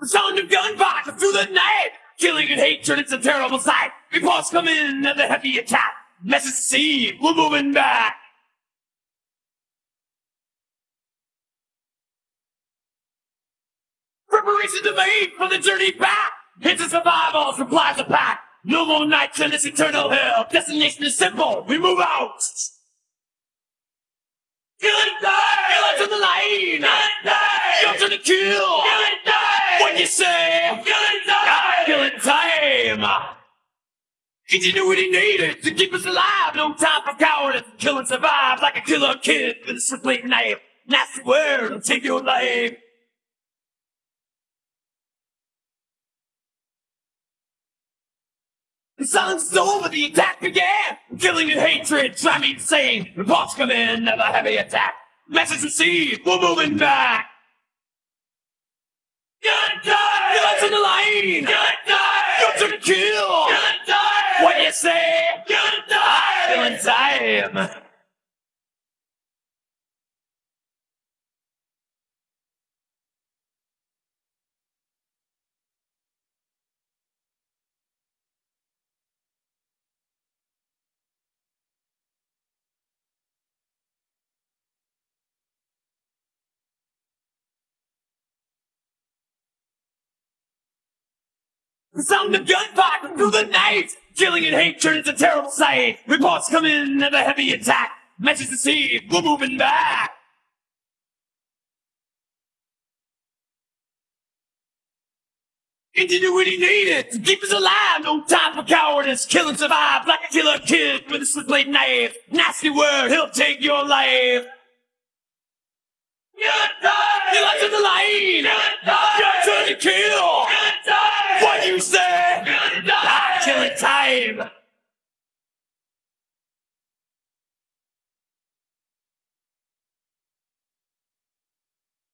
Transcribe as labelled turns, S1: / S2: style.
S1: The sound of gunfire through the night. Killing and hatred, it's a terrible sight. Reports come in of the heavy attack. Message received, we're moving back. Preparations are made for the journey back. It's a survival, supplies are packed. No more nights in this eternal hell. Destination is simple, we move out. Kill and die! Kill it to the line! Kill and die! Jump to the kill! Kill and die! What you say? Kill and die! Kill and time! Ingenuity needed to keep us alive. No time for cowardice. Kill and survive like a killer kid with a switchblade knife. Nasty word will take your life. The silence is over, the attack began! Killing and hatred, drive me insane! Reports come in of a heavy attack! Message received, we're moving back! Line! Good die! Guns to kill! Good die! What you say? Good die! Killing time! Sound of gunfire through the night! Killing and hatred is a terrible sight! Reports come in of a heavy attack! Message received, we're moving back! Ingenuity needed to keep us alive. No time for cowardice. Kill and survive like a killer kid with a switchblade knife. Nasty word, he'll take your life. Good die! You left in the line! Good die! You're to kill! Time!